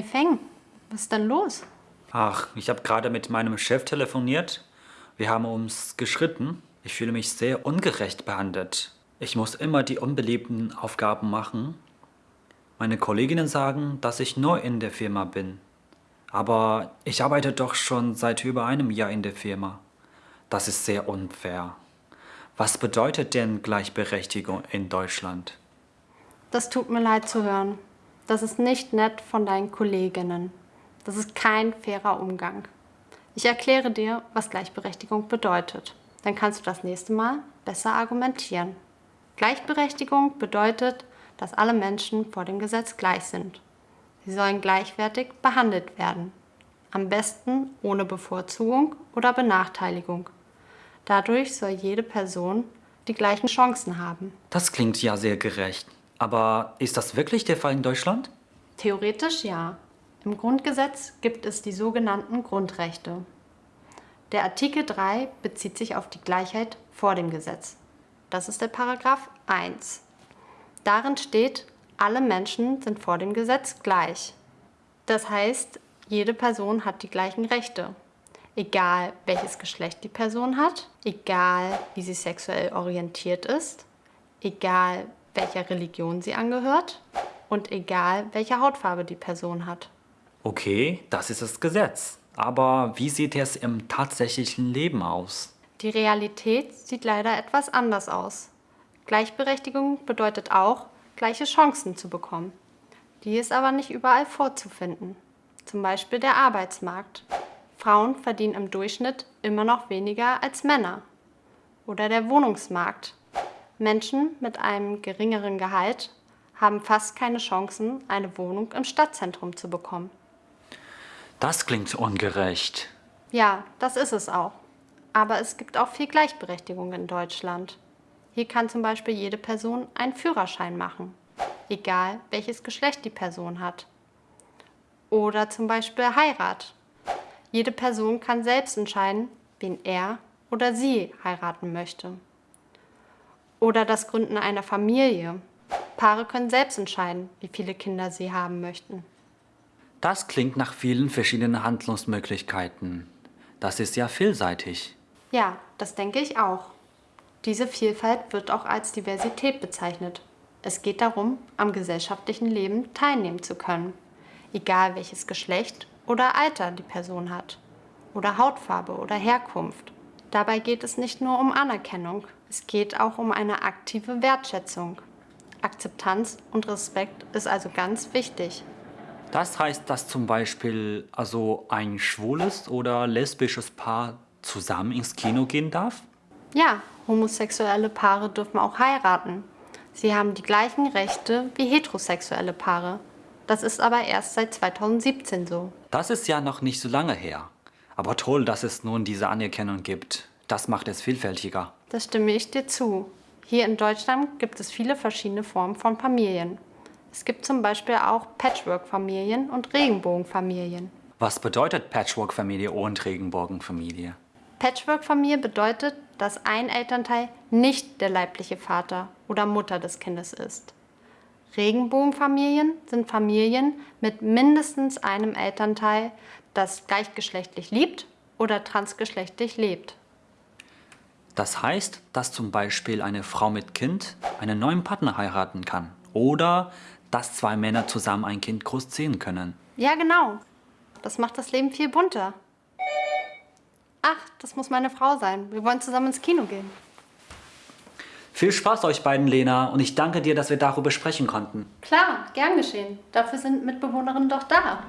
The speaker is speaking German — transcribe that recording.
Hey Feng, was ist denn los? Ach, ich habe gerade mit meinem Chef telefoniert. Wir haben uns geschritten. Ich fühle mich sehr ungerecht behandelt. Ich muss immer die unbeliebten Aufgaben machen. Meine Kolleginnen sagen, dass ich neu in der Firma bin. Aber ich arbeite doch schon seit über einem Jahr in der Firma. Das ist sehr unfair. Was bedeutet denn Gleichberechtigung in Deutschland? Das tut mir leid zu hören. Das ist nicht nett von deinen Kolleginnen. Das ist kein fairer Umgang. Ich erkläre dir, was Gleichberechtigung bedeutet. Dann kannst du das nächste Mal besser argumentieren. Gleichberechtigung bedeutet, dass alle Menschen vor dem Gesetz gleich sind. Sie sollen gleichwertig behandelt werden. Am besten ohne Bevorzugung oder Benachteiligung. Dadurch soll jede Person die gleichen Chancen haben. Das klingt ja sehr gerecht. Aber ist das wirklich der Fall in Deutschland? Theoretisch ja. Im Grundgesetz gibt es die sogenannten Grundrechte. Der Artikel 3 bezieht sich auf die Gleichheit vor dem Gesetz. Das ist der Paragraph 1. Darin steht, alle Menschen sind vor dem Gesetz gleich. Das heißt, jede Person hat die gleichen Rechte. Egal welches Geschlecht die Person hat, egal wie sie sexuell orientiert ist, egal welcher Religion sie angehört und egal welche Hautfarbe die Person hat. Okay, das ist das Gesetz. Aber wie sieht es im tatsächlichen Leben aus? Die Realität sieht leider etwas anders aus. Gleichberechtigung bedeutet auch, gleiche Chancen zu bekommen. Die ist aber nicht überall vorzufinden. Zum Beispiel der Arbeitsmarkt. Frauen verdienen im Durchschnitt immer noch weniger als Männer. Oder der Wohnungsmarkt. Menschen mit einem geringeren Gehalt haben fast keine Chancen, eine Wohnung im Stadtzentrum zu bekommen. Das klingt ungerecht. Ja, das ist es auch. Aber es gibt auch viel Gleichberechtigung in Deutschland. Hier kann zum Beispiel jede Person einen Führerschein machen, egal welches Geschlecht die Person hat. Oder zum Beispiel Heirat. Jede Person kann selbst entscheiden, wen er oder sie heiraten möchte. Oder das Gründen einer Familie. Paare können selbst entscheiden, wie viele Kinder sie haben möchten. Das klingt nach vielen verschiedenen Handlungsmöglichkeiten. Das ist ja vielseitig. Ja, das denke ich auch. Diese Vielfalt wird auch als Diversität bezeichnet. Es geht darum, am gesellschaftlichen Leben teilnehmen zu können, egal welches Geschlecht oder Alter die Person hat, oder Hautfarbe oder Herkunft. Dabei geht es nicht nur um Anerkennung, es geht auch um eine aktive Wertschätzung. Akzeptanz und Respekt ist also ganz wichtig. Das heißt, dass zum Beispiel also ein schwules oder lesbisches Paar zusammen ins Kino gehen darf? Ja, homosexuelle Paare dürfen auch heiraten. Sie haben die gleichen Rechte wie heterosexuelle Paare. Das ist aber erst seit 2017 so. Das ist ja noch nicht so lange her. Aber toll, dass es nun diese Anerkennung gibt. Das macht es vielfältiger. Das stimme ich dir zu. Hier in Deutschland gibt es viele verschiedene Formen von Familien. Es gibt zum Beispiel auch Patchwork-Familien und Regenbogenfamilien. Was bedeutet Patchwork-Familie und Regenbogenfamilie? Patchwork-Familie bedeutet, dass ein Elternteil nicht der leibliche Vater oder Mutter des Kindes ist. Regenbogenfamilien sind Familien mit mindestens einem Elternteil, das gleichgeschlechtlich liebt oder transgeschlechtlich lebt. Das heißt, dass zum Beispiel eine Frau mit Kind einen neuen Partner heiraten kann oder dass zwei Männer zusammen ein Kind großziehen können. Ja, genau. Das macht das Leben viel bunter. Ach, das muss meine Frau sein. Wir wollen zusammen ins Kino gehen. Viel Spaß euch beiden, Lena, und ich danke dir, dass wir darüber sprechen konnten. Klar, gern geschehen. Dafür sind Mitbewohnerinnen doch da.